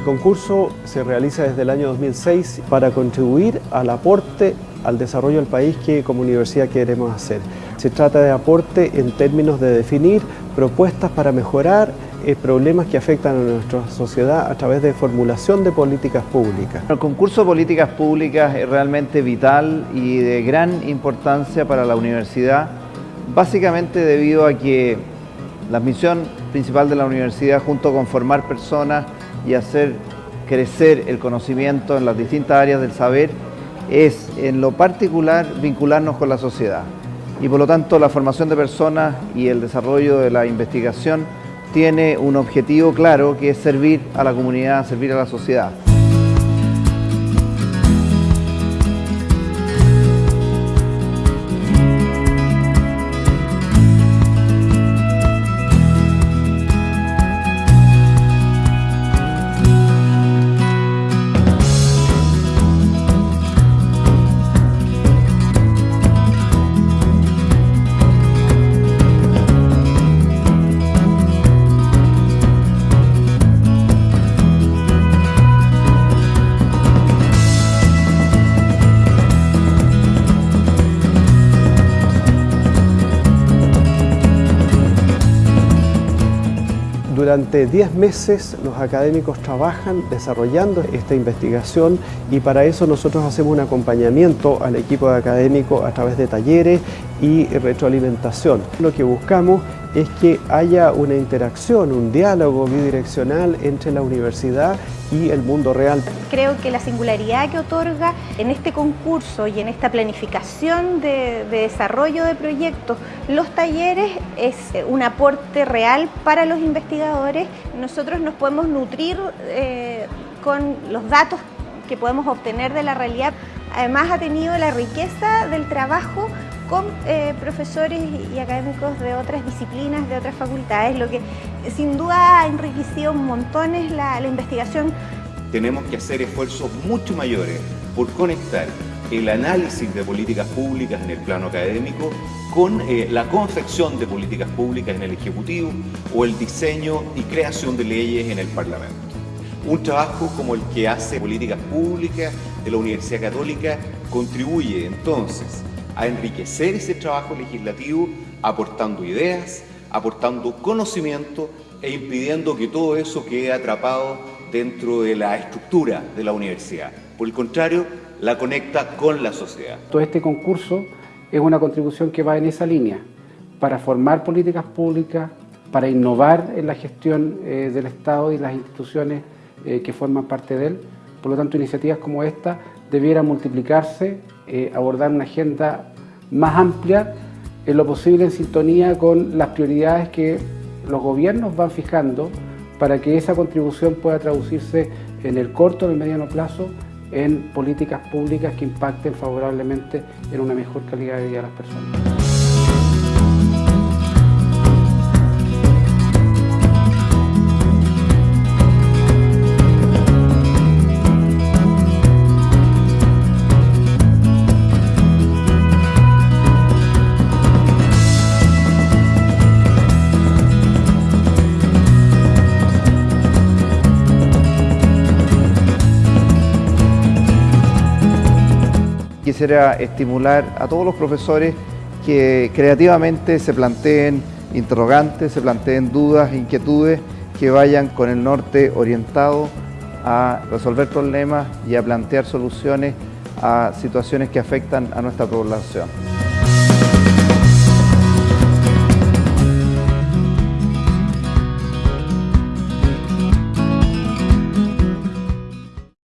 concurso se realiza desde el año 2006 para contribuir al aporte al desarrollo del país que como universidad queremos hacer. Se trata de aporte en términos de definir propuestas para mejorar eh, problemas que afectan a nuestra sociedad a través de formulación de políticas públicas. El concurso de políticas públicas es realmente vital y de gran importancia para la universidad, básicamente debido a que la misión principal de la universidad, junto con formar personas y hacer crecer el conocimiento en las distintas áreas del saber, es en lo particular vincularnos con la sociedad. Y por lo tanto la formación de personas y el desarrollo de la investigación tiene un objetivo claro que es servir a la comunidad, servir a la sociedad. Durante 10 meses los académicos trabajan desarrollando esta investigación y para eso nosotros hacemos un acompañamiento al equipo de académicos a través de talleres y retroalimentación. Lo que buscamos es que haya una interacción, un diálogo bidireccional entre la universidad y el mundo real. Creo que la singularidad que otorga en este concurso y en esta planificación de, desarrollo de proyectos los talleres es un aporte real para los investigadores. Nosotros nos podemos nutrir eh, con los datos que podemos obtener de la realidad. Además ha tenido la riqueza del trabajo con eh, profesores y académicos de otras disciplinas, de otras facultades, lo que sin duda ha enriquecido montones la, la investigación. Tenemos que hacer esfuerzos mucho mayores por conectar el análisis de políticas públicas en el plano académico con eh, la confección de políticas públicas en el Ejecutivo o el diseño y creación de leyes en el Parlamento. Un trabajo como el que hace Políticas Públicas de la Universidad Católica contribuye entonces a enriquecer ese trabajo legislativo aportando ideas, aportando conocimiento e impidiendo que todo eso quede atrapado dentro de la estructura de la universidad. Por el contrario, la conecta con la sociedad. Todo este concurso es una contribución que va en esa línea, para formar políticas públicas, para innovar en la gestión eh, del Estado y las instituciones eh, que forman parte de él. Por lo tanto, iniciativas como esta debieran multiplicarse, eh, abordar una agenda más amplia, en lo posible en sintonía con las prioridades que los gobiernos van fijando para que esa contribución pueda traducirse en el corto y el mediano plazo en políticas públicas que impacten favorablemente en una mejor calidad de vida de las personas. Quisiera estimular a todos los profesores que creativamente se planteen interrogantes, se planteen dudas, inquietudes, que vayan con el norte orientado a resolver problemas y a plantear soluciones a situaciones que afectan a nuestra población.